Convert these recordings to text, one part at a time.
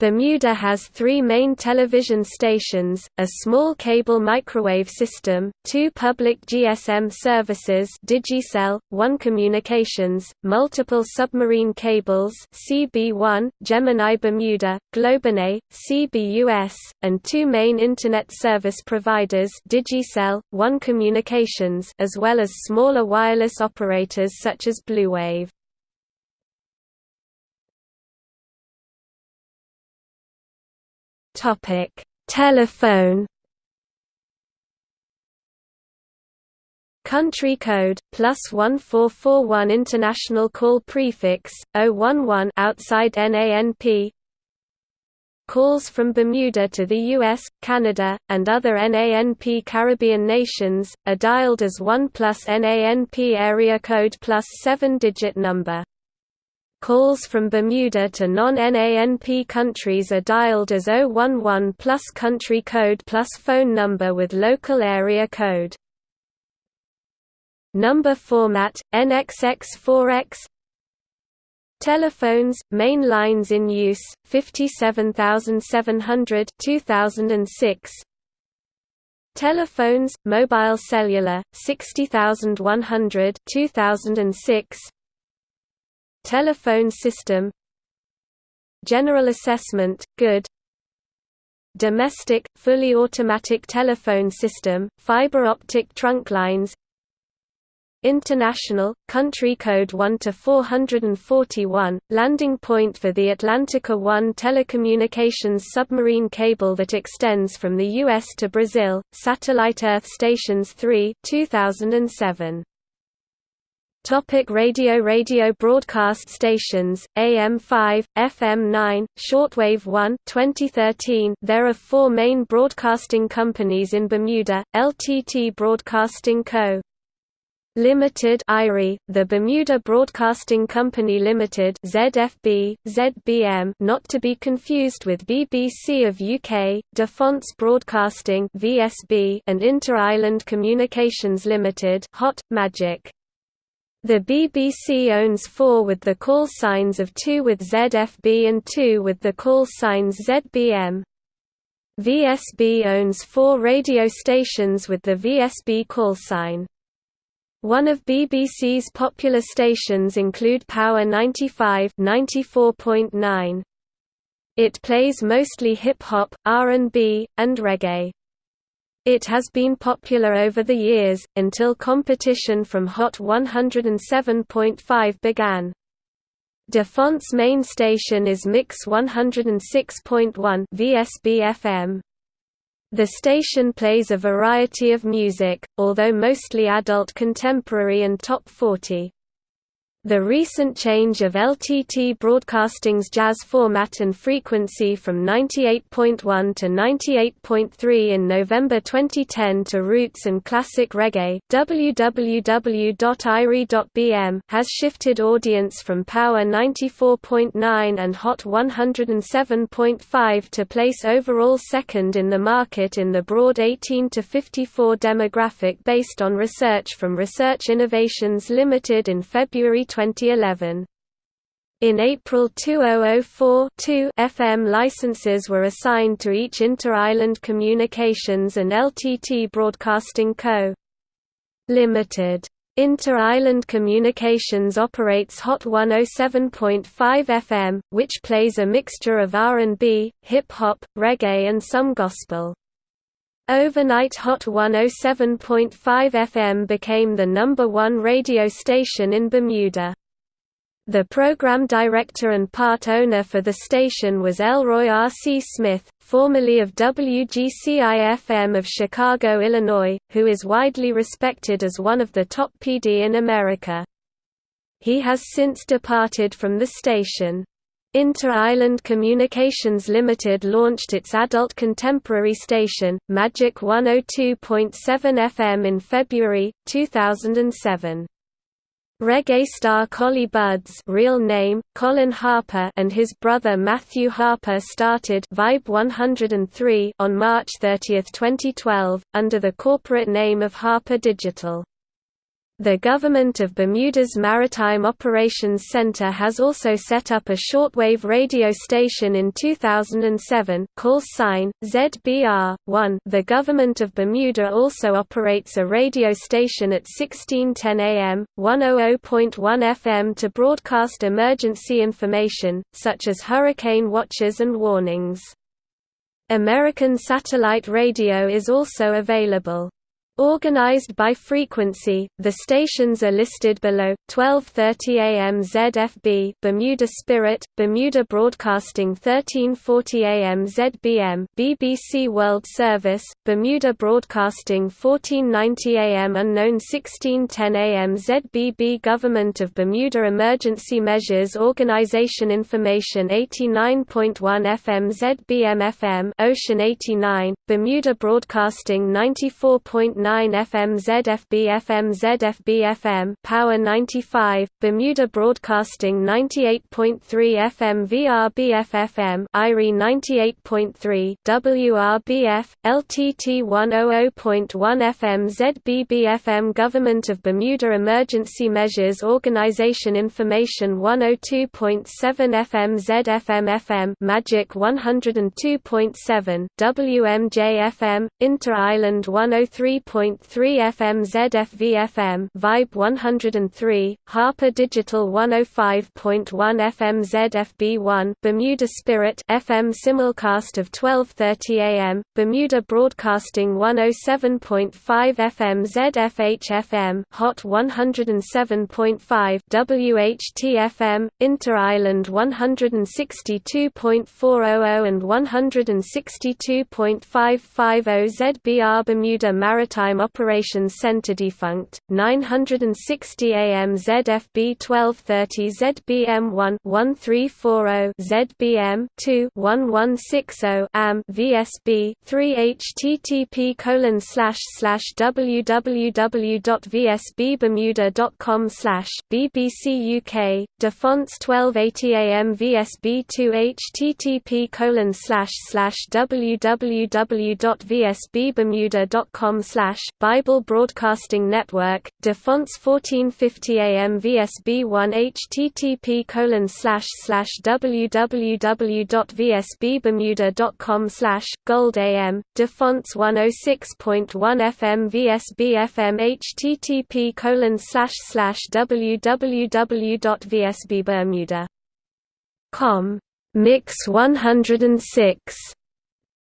Bermuda has three main television stations, a small cable microwave system, two public GSM services Digicel, One Communications, multiple submarine cables CB1, Gemini Bermuda, GlobeNet, CBUS, and two main Internet service providers Digicel, One Communications as well as smaller wireless operators such as Bluewave. Topic: Telephone. Country code plus one four four one international call prefix 011 outside NANP. Calls from Bermuda to the US, Canada, and other NANP Caribbean nations are dialed as 1 plus NANP area code plus 7-digit number. Calls from Bermuda to non-NANP countries are dialed as 011 plus country code plus phone number with local area code. Number format, NXX4X Telephones, main lines in use, 57700 2006 Telephones, mobile cellular, 60100 2006 Telephone system. General assessment, good. Domestic, fully automatic telephone system, fiber optic trunk lines. International, country code 1 to 441, landing point for the Atlantica 1 telecommunications submarine cable that extends from the US to Brazil, satellite Earth stations 3 2007. Topic radio Radio broadcast stations, AM5, FM9, Shortwave 1 2013 There are four main broadcasting companies in Bermuda, LTT Broadcasting Co. Limited IRI, the Bermuda Broadcasting Company Limited ZFB, ZBM not to be confused with BBC of UK, DeFontes Broadcasting VSB and Inter-Island Communications Limited Hot, Magic. The BBC owns four with the call signs of two with ZFB and two with the call signs ZBM. VSB owns four radio stations with the VSB call sign. One of BBC's popular stations include Power 95 94.9. It plays mostly hip-hop, R&B, and reggae. It has been popular over the years, until competition from Hot 107.5 began. De Fonte's main station is Mix 106.1 VSB-FM. The station plays a variety of music, although mostly adult contemporary and top 40. The recent change of LTT Broadcasting's jazz format and frequency from 98.1 to 98.3 in November 2010 to roots and classic reggae www.iri.bm has shifted audience from Power 94.9 and Hot 107.5 to place overall second in the market in the broad 18 to 54 demographic based on research from Research Innovations Limited in February 2011. In April 2004, two oh oh FM licenses were assigned to each Inter-Island Communications and LTT Broadcasting Co. Limited. Inter-Island Communications operates Hot 107.5 FM, which plays a mixture of R&B, hip-hop, reggae and some gospel. Overnight Hot 107.5 FM became the number one radio station in Bermuda. The program director and part owner for the station was Elroy R. C. Smith, formerly of WGCI-FM of Chicago, Illinois, who is widely respected as one of the top PD in America. He has since departed from the station. Inter-Island Communications Limited launched its adult contemporary station, Magic 102.7 FM in February, 2007. Reggae star Collie Buddz real name, Colin Harper and his brother Matthew Harper started Vibe 103 on March 30, 2012, under the corporate name of Harper Digital. The Government of Bermuda's Maritime Operations Center has also set up a shortwave radio station in 2007, call sign, ZBR-1 The Government of Bermuda also operates a radio station at 1610 AM, 100.1 FM to broadcast emergency information, such as hurricane watches and warnings. American satellite radio is also available. Organized by frequency, the stations are listed below: 12:30 AM ZFB, Bermuda Spirit, Bermuda Broadcasting. 1340 AM ZBM, BBC World Service, Bermuda Broadcasting. 1490 AM Unknown. 1610 AM ZBB Government of Bermuda Emergency Measures Organization Information. 89.1 FM ZBM FM Ocean. 89, Bermuda Broadcasting. 94.9 9 FM ZFB FM ZFB FM Power 95, Bermuda Broadcasting 98.3 FM VRBF FM IRI 98.3 WRBF, LTT 100.1 FM ZBB FM Government of Bermuda Emergency Measures Organization Information 102.7 FM ZFM FM Magic 102.7, WMJ FM, Inter-Island 103. 101.3 FM ZFV FM Vibe 103, Harper Digital 105.1 FM ZFB1 Bermuda Spirit FM simulcast of 12:30 AM Bermuda Broadcasting 107.5 FM ZFH FM Hot 107.5 WHT FM Inter-Island 162.400 and 162.550 ZBR Bermuda Maritime Maritime Operations Center defunct, 960 AM ZFB 1230 ZBM 1 1340 ZBM 2 1160 AM VSB 3 http colon slash slash www.vsbbermuda.com slash BBC UK DeFontes 1280 AM VSB 2 http colon slash slash www.vsbbermuda.com slash Bible Broadcasting Network, DeFontes 1450 AM VSB 1 http colon slash slash www.vsbbermuda.com slash Gold AM, DeFontes 106.1 FM VSB FM http colon slash slash www.vsbbermuda.com Mix 106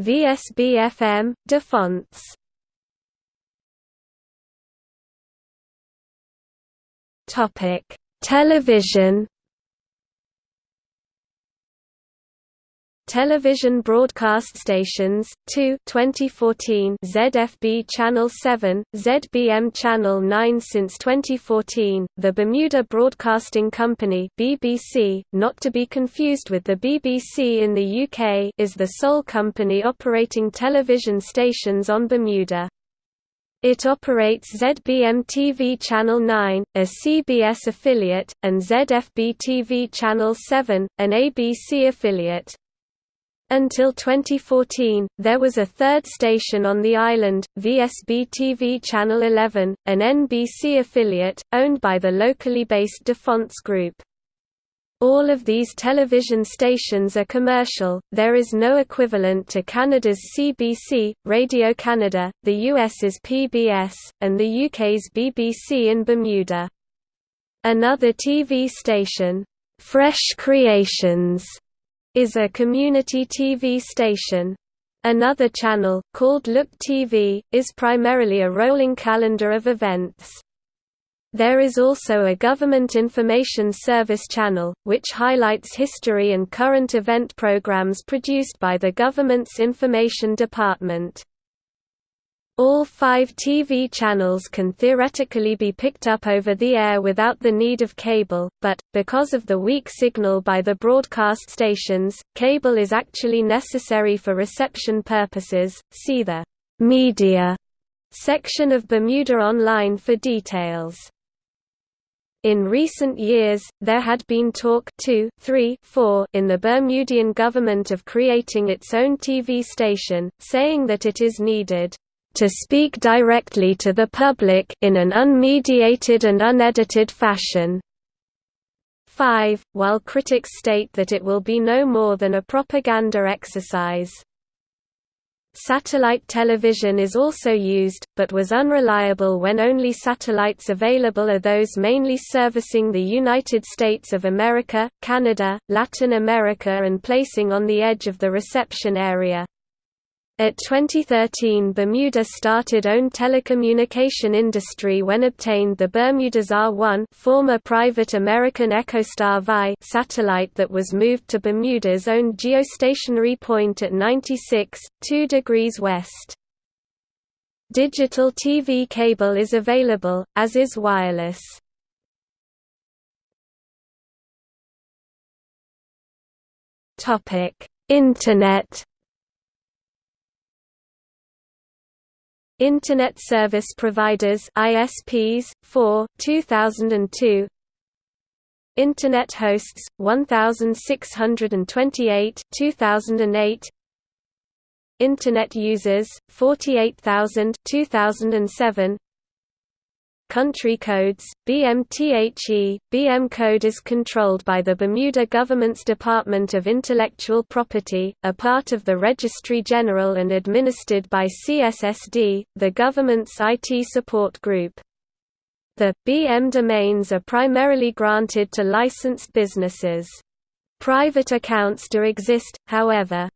VSB FM, DeFontes Topic: Television. Television broadcast stations 2 2014 ZFB channel 7 ZBM channel 9 since 2014 the Bermuda Broadcasting Company BBC not to be confused with the BBC in the UK is the sole company operating television stations on Bermuda it operates ZBM TV Channel 9, a CBS affiliate, and ZFB TV Channel 7, an ABC affiliate. Until 2014, there was a third station on the island, VSB TV Channel 11, an NBC affiliate, owned by the locally based DeFontes Group. All of these television stations are commercial, there is no equivalent to Canada's CBC, Radio Canada, the US's PBS, and the UK's BBC in Bermuda. Another TV station, Fresh Creations, is a community TV station. Another channel, called Look TV, is primarily a rolling calendar of events. There is also a Government Information Service channel, which highlights history and current event programs produced by the government's Information Department. All five TV channels can theoretically be picked up over the air without the need of cable, but, because of the weak signal by the broadcast stations, cable is actually necessary for reception purposes. See the Media section of Bermuda Online for details. In recent years, there had been talk two, three, four in the Bermudian government of creating its own TV station, saying that it is needed to speak directly to the public in an unmediated and unedited fashion. 5, while critics state that it will be no more than a propaganda exercise. Satellite television is also used, but was unreliable when only satellites available are those mainly servicing the United States of America, Canada, Latin America and placing on the edge of the reception area. At 2013 Bermuda started own telecommunication industry when obtained the Bermudasat 1 former private American EchoStar VI satellite that was moved to Bermuda's own geostationary point at 96, 2 degrees west. Digital TV cable is available, as is wireless. Internet Internet Service Providers ISPs 4 2002 Internet hosts 1628 2008 Internet users 48000 2007 Country codes, BMTHE, BM code is controlled by the Bermuda government's Department of Intellectual Property, a part of the Registry General and administered by CSSD, the government's IT support group. The, BM domains are primarily granted to licensed businesses. Private accounts do exist, however.